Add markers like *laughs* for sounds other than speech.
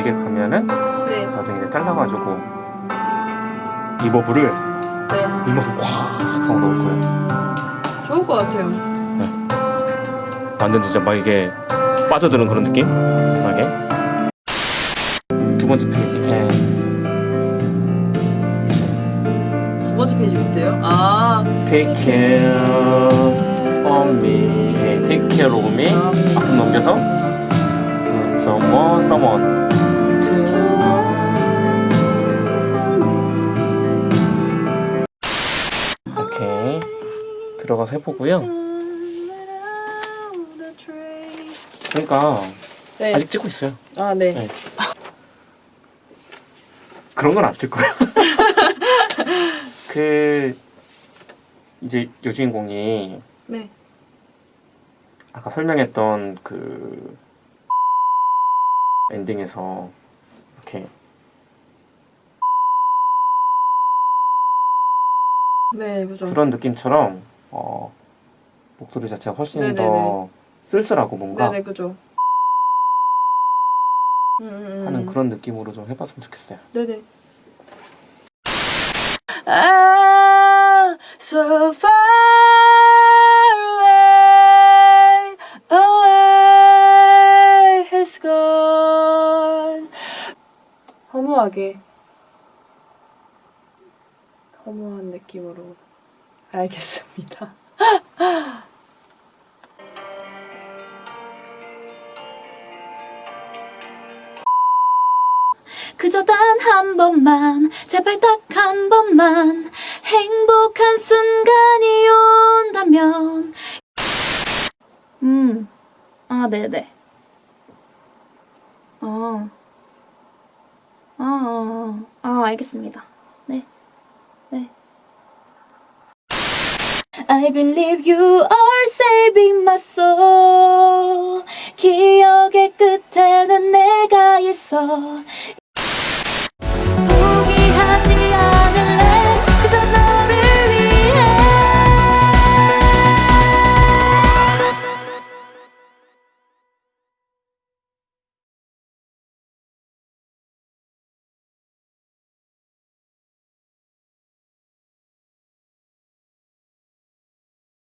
있으면은 네. 나중에 이제 잘라가지고 이버블을 네. 이만큼 꽉 하고 넣을 거예요. 좋을 것 같아요. 완전 진짜 막 이게 빠져드는 그런 느낌? 나게 두 번째 페이지. 예. 두 번째 페이지부터요? 아. Take care of me. 예, Take care of me. 앞 들어가서 해보고요. 그러니까 네. 아직 찍고 있어요. 아, 네. 네. 그런 건 안 쓸 거예요. *laughs* 그 이제 여주인공이 네. 아까 설명했던 그 엔딩에서 이렇게 네, 그죠. 그런 느낌처럼 어, 목소리 자체가 훨씬 네네네. 더 쓸쓸하고 뭔가 네네, 그죠. 음, 음, 음. 하는 그런 느낌으로 좀 해봤으면 좋겠어요. 네네. Ah, so far away, away has gone. 허무하게, 허무한 느낌으로 알겠습니다. *laughs* 그저 단 한 번만 제발 딱 한 번만 행복한 순간이 온다면. 음, 아 네네. 어, 아, 아, 아 알겠습니다. 네, 네 I believe you are saving my soul 기억의 끝에는 내가 있어